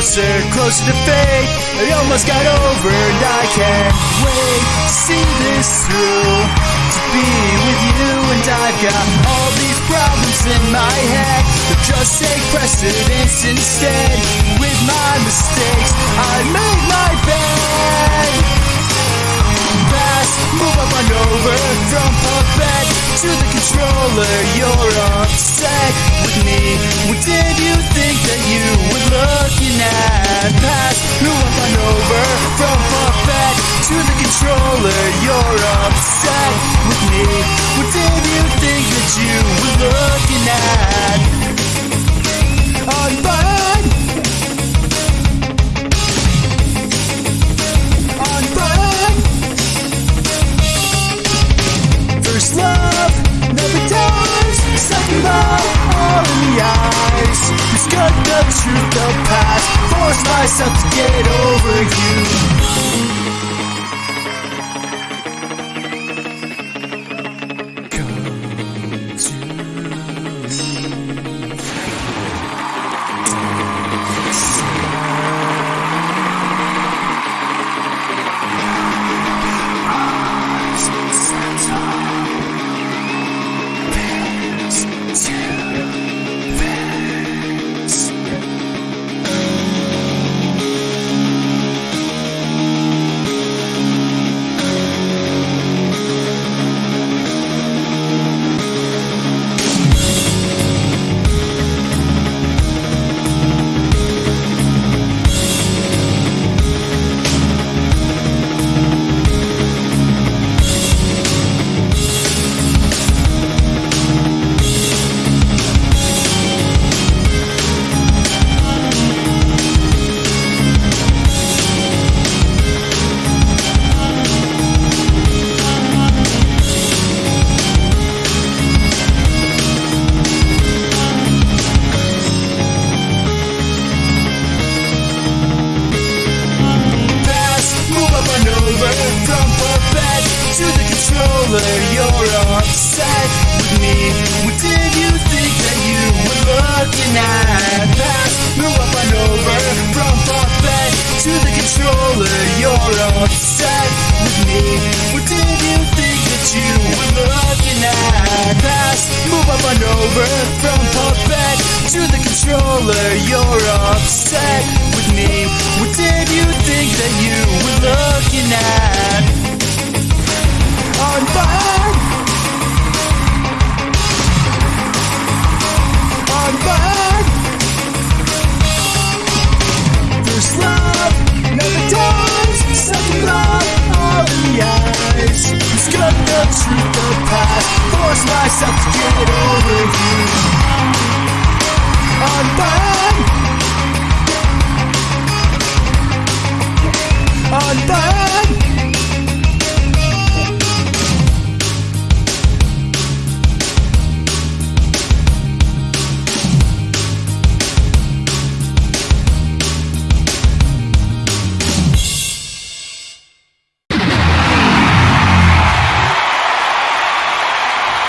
closer, closer to fate. I almost got over and I can't wait to see this through. To be with you and I've got all these problems in my head. But just take precedence instead. With my mistakes, I made my bed. Fast, move up and over from puppet to the controller. You're upset with me. Controller. You're upset with me. What did you think that you were looking at? Unbutton. Unbutton. First love never dies. Second love, all in the eyes. Discovered the truth of past. Force myself to get over you. To the controller. You're upset with me. What did you think that you were looking at? Fast, move up and over from puppet to the controller. You're upset force myself to get over you